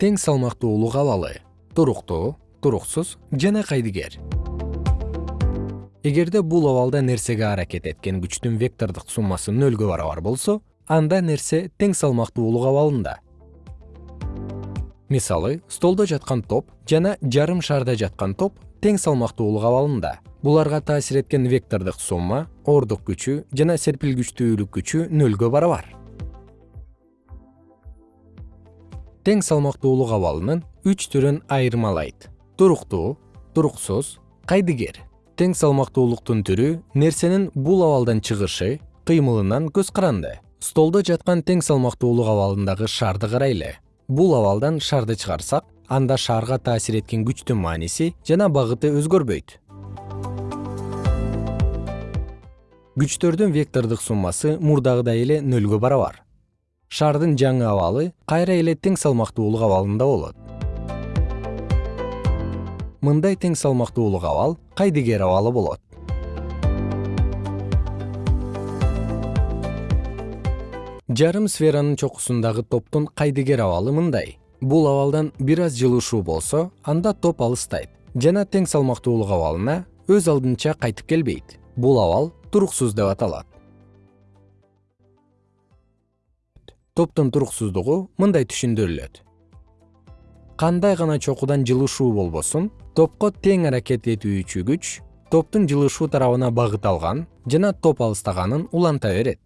тең салмактуулук абалы туруктуу туруксуз жана кайдыгер. Эгерде бул абалда нерсеге аракет эткен күчтүн вектордук суммасы нөлгө барабар болсо анда нерсе тең салмактуулук абалында мисалы столдо жаткан топ жана жарым шарда жаткан топ тең салмактуулук абалында буларга таасир эткен вектордук сумма оордук күчү жана серпилгичтүүлүк күчү нөлгө барабар тең салмактуулук абалынын үч түрүн айырмалайт. Туруктуу туруксуз кайдыгер. Тең салмактуулуктун түрү нерсенин бул абалдан чыгышы кыймылынан көз каранды. Столдо жаткан тең салмактуулук абалындагы шарды карайлы. Бул абалдан шарды чыгарсак анда шарга таасир эткен күчтүн мааниси жана багыты өзгөрбөйт. Күчтөрдүн вектордук суммасы мурдагыдай эле нөлгө барабар шардын жаңы абалы кайра эле тең салмактуулук абалында болот. Мындай тең салмактуулук абал кайдыгер абалы болот. Жарым сферанын чокусундагы топтун кайдыгер абалы мындай. Бул абалдан бир аз жылышуу болсо анда топ алыстайт. Жана тең салмактуулук абалына өз алдынча кайтып келбейт. Бул абал туруксуз деп аталат топтун туруксуздугу мындай түшүндүрүлөт. Кандай гана чокудан жылышуу болбосун топко тең аракет этүүчү күч топтун жылышуу тарабына багыт алган жана топ алыстаганын уланта берет.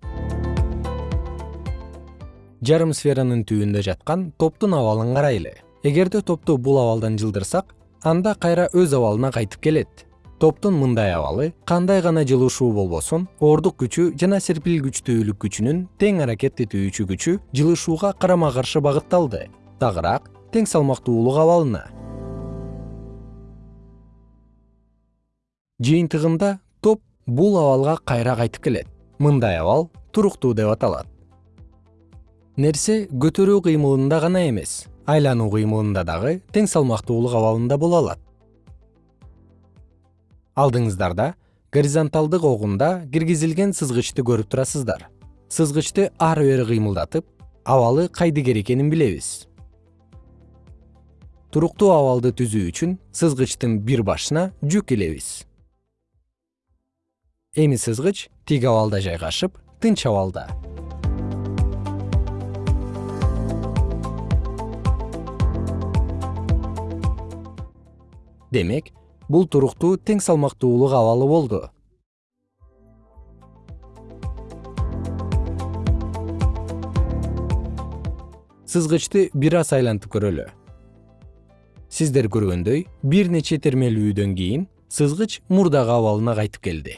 Жарым сферанын түбүндө жаткан топтун абалын карайлы. Эгерде топту бул абалдан жылдырсак анда кайра өз абалына кайтып келет топтун мындай абалы кандай гана жылышуу болбосун оордук күчү жана серпилгичтүүлүк күчүнүн тең аракет этүүчү күчү жылышууга карама каршы багытталды. Тагыраак тең салмактуулук абалына жыйынтыгында топ бул абалга кайра кайтып келет. Мындай абал туруктуу деп аталат. Нерсе көтөрүү кыймылында гана эмес айлануу кыймылында дагы тең салмактуулук абалында боло алат алдыңыздарда горизонталдык огунда киргизилген сызгычты көрүп турасыздар. Сызгычты ары бери кыймылдатып абалы кайдыгер экенин билебиз. Туруктуу абалды түзүү үчүн сызгычтын бир башына жүк илебиз. Эми сызгыч тик абалда жайгашып тынч абалда. Демек бул туруктуу тең салмактуулук абалы болду. Сызгычты бир аз айлантып көрөлү. Сиздер көргөндөй бир нече термелүүдөн кийин сызгыч мурдагы абалына кайтып келди